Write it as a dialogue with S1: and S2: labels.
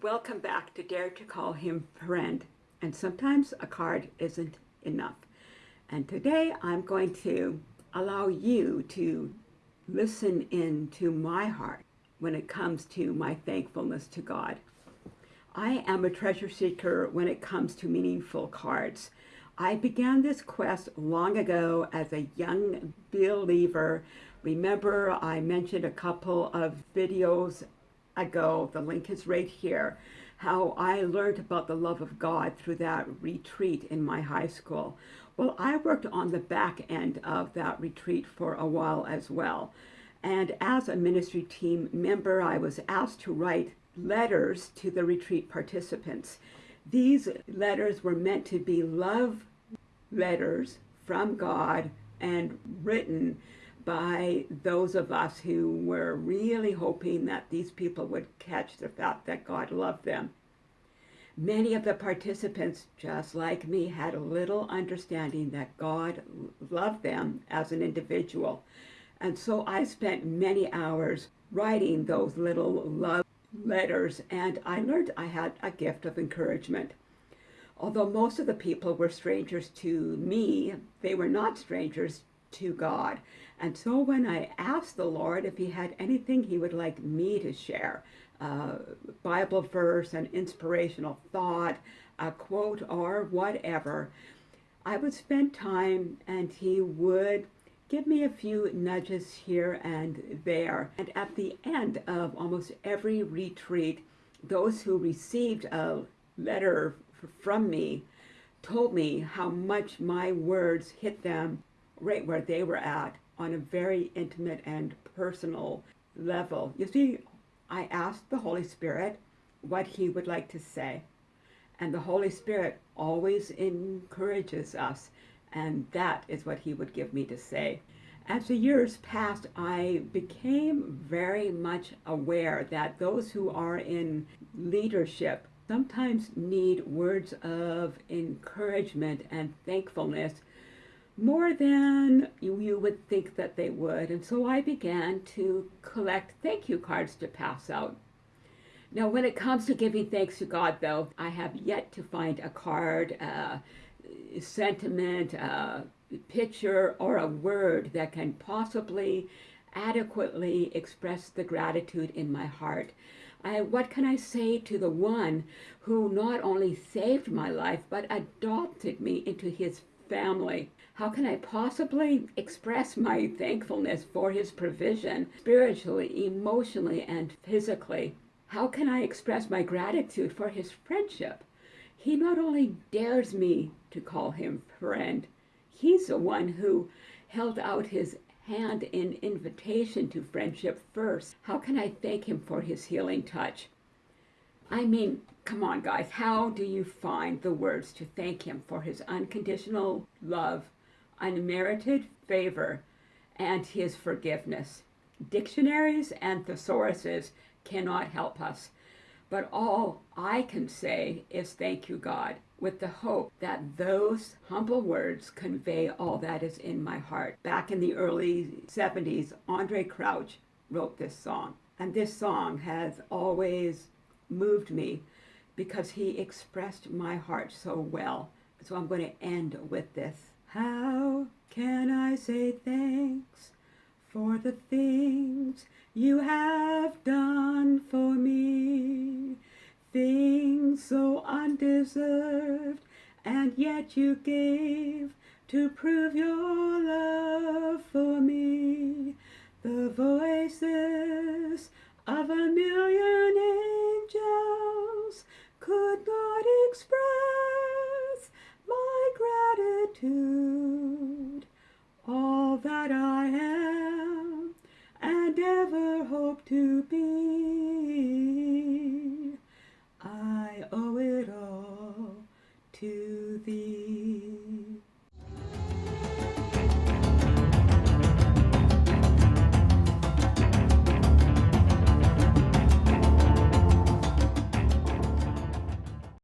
S1: Welcome back to Dare to Call Him Friend. And sometimes a card isn't enough. And today I'm going to allow you to listen in to my heart when it comes to my thankfulness to God. I am a treasure seeker when it comes to meaningful cards. I began this quest long ago as a young believer. Remember, I mentioned a couple of videos ago, the link is right here, how I learned about the love of God through that retreat in my high school. Well, I worked on the back end of that retreat for a while as well. And as a ministry team member, I was asked to write letters to the retreat participants. These letters were meant to be love letters from God and written by those of us who were really hoping that these people would catch the fact that God loved them. Many of the participants, just like me, had a little understanding that God loved them as an individual. And so I spent many hours writing those little love letters, and I learned I had a gift of encouragement. Although most of the people were strangers to me, they were not strangers to God. And so when I asked the Lord if he had anything he would like me to share, uh, Bible verse, an inspirational thought, a quote, or whatever, I would spend time and he would give me a few nudges here and there. And at the end of almost every retreat, those who received a letter from me told me how much my words hit them right where they were at on a very intimate and personal level. You see, I asked the Holy Spirit what he would like to say. And the Holy Spirit always encourages us. And that is what he would give me to say. As the years passed, I became very much aware that those who are in leadership sometimes need words of encouragement and thankfulness more than you, would think that they would. And so I began to collect thank you cards to pass out. Now, when it comes to giving thanks to God, though, I have yet to find a card, uh, sentiment, uh, picture, or a word that can possibly adequately express the gratitude in my heart. I, what can I say to the one who not only saved my life, but adopted me into his family? How can I possibly express my thankfulness for his provision spiritually, emotionally, and physically? How can I express my gratitude for his friendship? He not only dares me to call him friend, he's the one who held out his hand in invitation to friendship first. How can I thank him for his healing touch? I mean, come on, guys, how do you find the words to thank him for his unconditional love unmerited favor, and his forgiveness. Dictionaries and thesauruses cannot help us, but all I can say is thank you, God, with the hope that those humble words convey all that is in my heart. Back in the early 70s, Andraé Crouch wrote this song, and this song has always moved me because he expressed my heart so well. So I'm going to end with this. How can I say thanks for the things you have done for me? Things so undeserved and yet you gave to prove your love for me. The voices of a million angels could not express my gratitude, all that I am and ever hope to be.